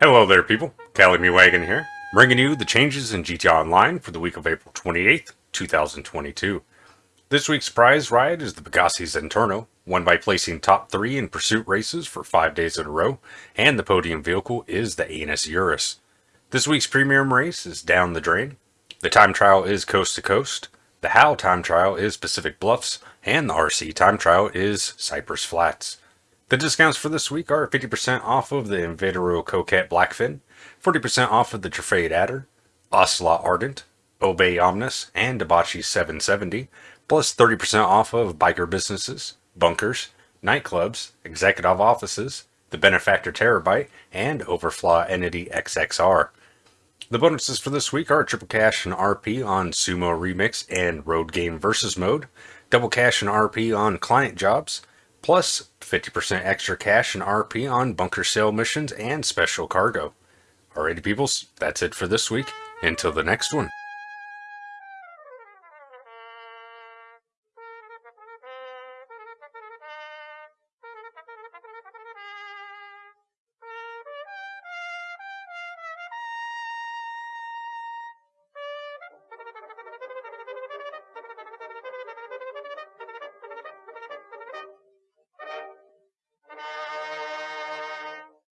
Hello there people, Cali Me Wagon here, bringing you the changes in GTA Online for the week of April 28th, 2022. This week's prize ride is the Pegassi Zentorno, won by placing top 3 in pursuit races for 5 days in a row, and the podium vehicle is the Annis Euros. This week's premium race is Down the Drain, the time trial is Coast to Coast, the HAL time trial is Pacific Bluffs, and the RC time trial is Cypress Flats. The discounts for this week are 50% off of the Invetero Coquette Blackfin, 40% off of the Truffade Adder, Ocelot Ardent, Obey Omnis, and Dewbauchee 770, plus 30% off of biker businesses, bunkers, nightclubs, executive offices, the Benefactor Terrorbyte, and Overflod Entity XXR. The bonuses for this week are triple cash and RP on Sumo Remix and Road Game Versus Mode, double cash and RP on client jobs, plus 50% extra cash and RP on bunker sale missions and special cargo. Alrighty peoples, that's it for this week. Until the next one.